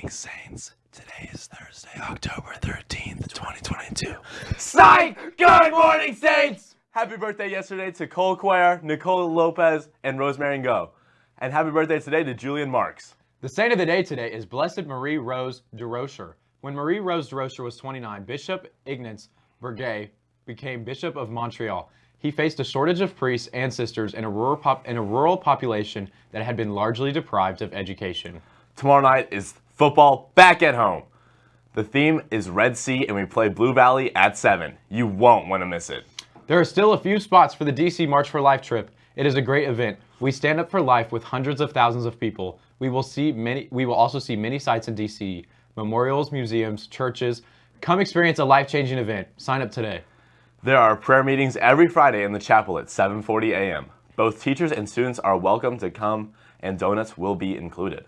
Saints. Today is Thursday, October 13th, 2022. Psych! Good morning, Saints! Happy birthday yesterday to Cole Quare, Nicole Lopez, and Rosemary Go. And happy birthday today to Julian Marks. The saint of the day today is Blessed Marie Rose Durocher. When Marie Rose Durocher was 29, Bishop Ignace Bourget became Bishop of Montreal. He faced a shortage of priests and sisters in a rural, pop- in a rural population that had been largely deprived of education. Tomorrow night is football back at home. The theme is Red Sea, and we play Blue Valley at 7. You won't want to miss it. There are still a few spots for the DC March for Life trip. It is a great event. We stand up for life with hundreds of thousands of people. We will see many we will also see many sites in DC, memorials, museums, churches. Come experience a life-changing event. Sign up today. There are prayer meetings every Friday in the chapel at 7:40 a.m. Both teachers and students are welcome to come, and donuts will be included.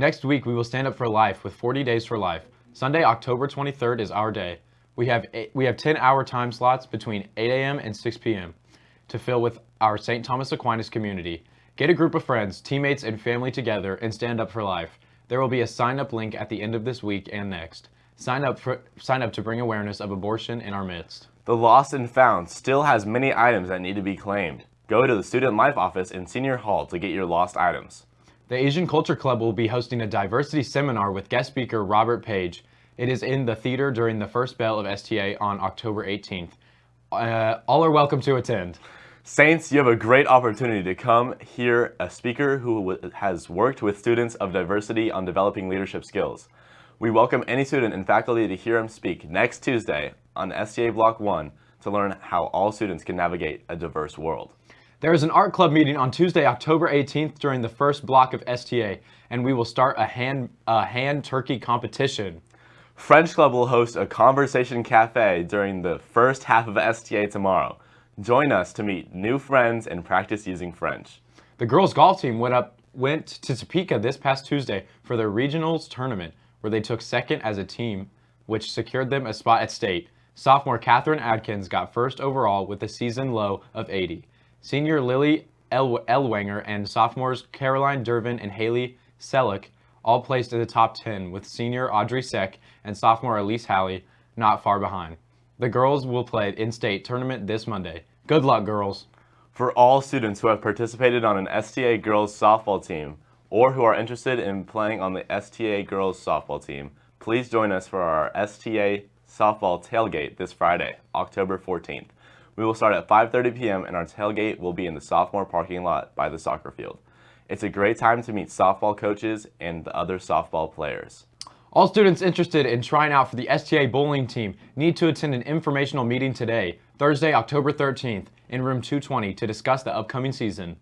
Next week, we will stand up for life with 40 Days for Life. Sunday, October 23rd is our day. We have eight, we have 10-hour time slots between 8 a.m. and 6 p.m. to fill with our St. Thomas Aquinas community. Get a group of friends, teammates, and family together and stand up for life. There will be a sign-up link at the end of this week and next. Sign up for sign up to bring awareness of abortion in our midst. The Lost and Found still has many items that need to be claimed. Go to the Student Life office in Senior Hall to get your lost items. The Asian Culture Club will be hosting a diversity seminar with guest speaker Robert Page. It is in the theater during the first bell of STA on October 18th. Uh, all are welcome to attend. Saints, you have a great opportunity to come hear a speaker who has worked with students of diversity on developing leadership skills. We welcome any student and faculty to hear him speak next Tuesday on STA Block 1 to learn how all students can navigate a diverse world. There is an art club meeting on Tuesday, October 18th during the first block of STA, and we will start a hand, a hand turkey competition. French Club will host a conversation cafe during the first half of STA tomorrow. Join us to meet new friends and practice using French. The girls golf team went up went to Topeka this past Tuesday for their regionals tournament, where they took second as a team, which secured them a spot at state. Sophomore Catherine Adkins got first overall with a season low of 80. Senior Lily El- Elwanger and sophomores Caroline Dervin and Haley Selleck all placed in the top 10, with senior Audrey Seck and sophomore Elise Halley not far behind. The girls will play in-state tournament this Monday. Good luck, girls. For all students who have participated on an STA girls softball team or who are interested in playing on the STA girls softball team, please join us for our STA softball tailgate this Friday, October 14th. We will start at 5:30 p.m. and our tailgate will be in the sophomore parking lot by the soccer field. It's a great time to meet softball coaches and the other softball players. All students interested in trying out for the STA bowling team need to attend an informational meeting today, Thursday, October 13th, in room 220 to discuss the upcoming season.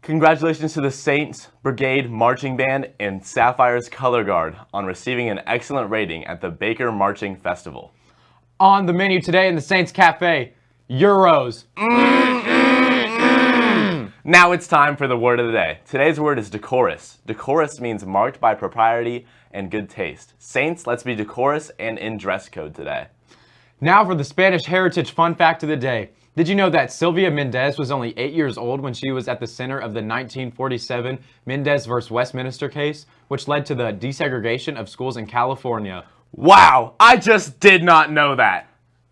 Congratulations to the Saints Brigade Marching Band and Sapphire's Color Guard on receiving an excellent rating at the Baker Marching Festival. On the menu today in the Saints Cafe, Euros. Now it's time for the word of the day. Today's word is decorous. Decorous means marked by propriety and good taste. Saints, let's be decorous and in dress code today. Now for the Spanish heritage fun fact of the day. Did you know that Sylvia Mendez was only eight years old when she was at the center of the 1947 Mendez vs. Westminster case, which led to the desegregation of schools in California? Wow, I just did not know that.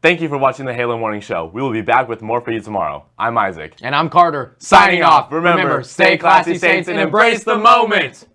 Thank you for watching the Halo Morning Show. We will be back with more for you tomorrow. I'm Isaac. And I'm Carter. Signing off. Remember, stay classy, Saints, and embrace the moment.